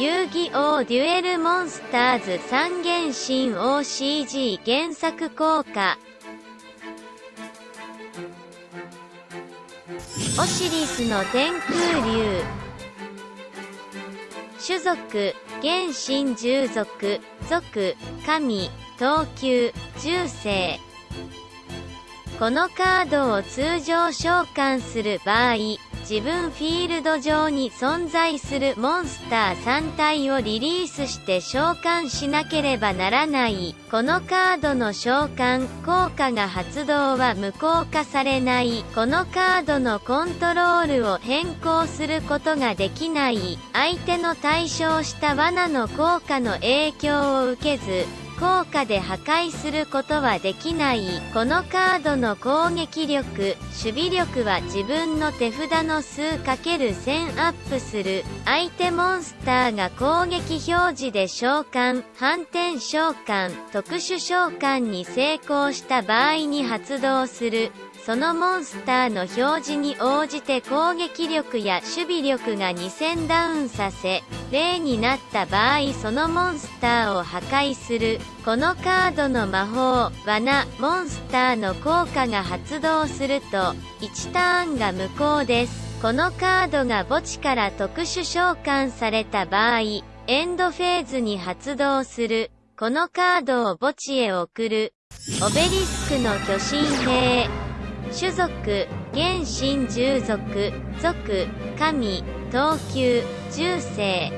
遊戯王デュエルモンスターズ三原神 OCG 原作効果。オシリスの天空竜。種族原神従属族神等級重生このカードを通常召喚する場合自分フィールド上に存在するモンスター3体をリリースして召喚しなければならない。このカードの召喚効果が発動は無効化されない。このカードのコントロールを変更することができない。相手の対象した罠の効果の影響を受けず。効果で破壊することはできない。このカードの攻撃力守備力は自分の手札の数 ×1000 アップする。相手モンスターが攻撃表示で召喚。反転召喚。特殊召喚に成功した場合に発動する。そのモンスターの表示に応じて攻撃力や守備力が2000ダウンさせ、0になった場合そのモンスターを破壊する。このカードの魔法、罠、モンスターの効果が発動すると、1ターンが無効です。このカードが墓地から特殊召喚された場合、エンドフェーズに発動する。このカードを墓地へ送る。オベリスクの巨神兵。種族、原神従属、族、神、等級、重生。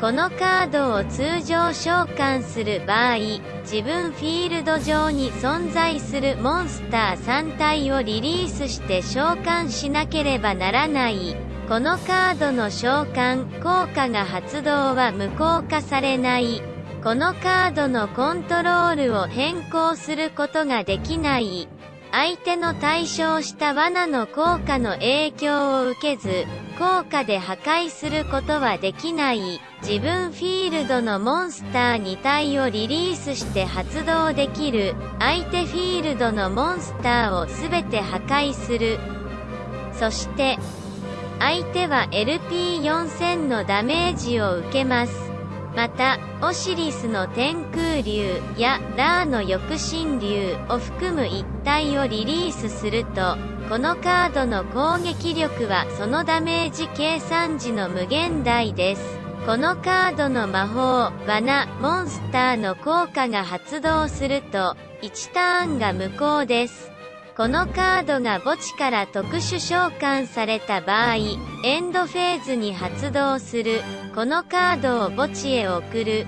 このカードを通常召喚する場合、自分フィールド上に存在するモンスター3体をリリースして召喚しなければならない。このカードの召喚効果が発動は無効化されない。このカードのコントロールを変更することができない。相手の対象した罠の効果の影響を受けず、効果で破壊することはできない、自分フィールドのモンスター2体をリリースして発動できる、相手フィールドのモンスターを全て破壊する。そして、相手は LP4000 のダメージを受けます。また、オシリスの天空竜やラーの翼神竜を含む一体をリリースすると、このカードの攻撃力はそのダメージ計算時の無限大です。このカードの魔法、罠、モンスターの効果が発動すると、1ターンが無効です。このカードが墓地から特殊召喚された場合、エンドフェーズに発動する。このカードを墓地へ送る。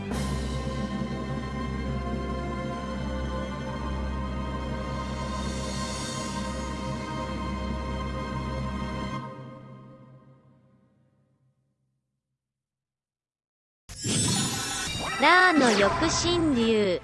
ラーの翼神竜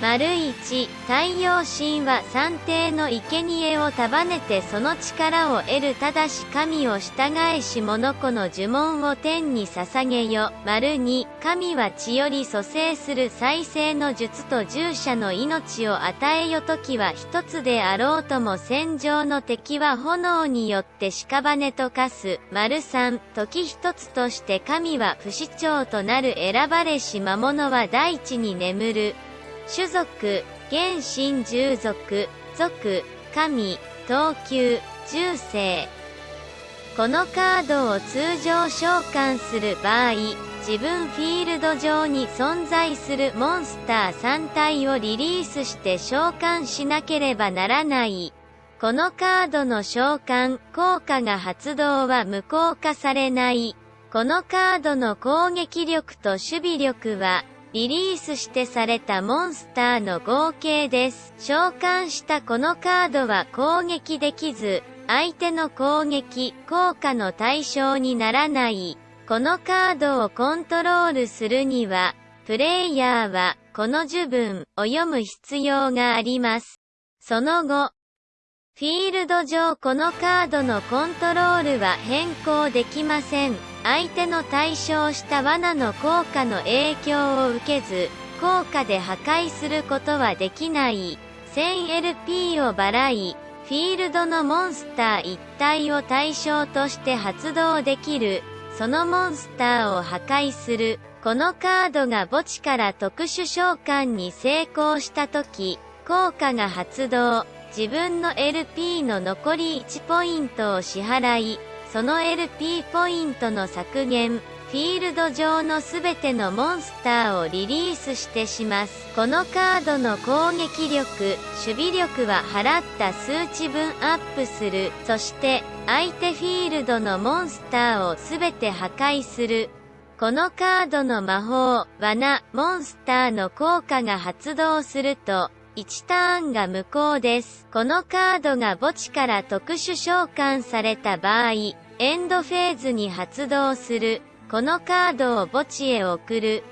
丸1太陽神は三帝の生贄を束ねてその力を得るただし神を従えし物子の呪文を天に捧げよ。丸2神は血より蘇生する再生の術と従者の命を与えよ時は一つであろうとも戦場の敵は炎によって屍と化す。丸3時一つとして神は不死鳥となる選ばれし魔物は大地に眠る。種族、原神従属、族、神、等級、重生。このカードを通常召喚する場合、自分フィールド上に存在するモンスター3体をリリースして召喚しなければならない。このカードの召喚効果が発動は無効化されない。このカードの攻撃力と守備力はリリースしてされたモンスターの合計です。召喚したこのカードは攻撃できず、相手の攻撃、効果の対象にならない。このカードをコントロールするには、プレイヤーは、この呪文を読む必要があります。その後、フィールド上このカードのコントロールは変更できません。相手の対象した罠の効果の影響を受けず、効果で破壊することはできない。1000LP を払い、フィールドのモンスター一体を対象として発動できる。そのモンスターを破壊する。このカードが墓地から特殊召喚に成功した時、効果が発動。自分の LP の残り1ポイントを支払い、その LP ポイントの削減、フィールド上のすべてのモンスターをリリースしてします。このカードの攻撃力、守備力は払った数値分アップする。そして、相手フィールドのモンスターをすべて破壊する。このカードの魔法、罠、モンスターの効果が発動すると、1ターンが無効です。このカードが墓地から特殊召喚された場合、エンドフェーズに発動する。このカードを墓地へ送る。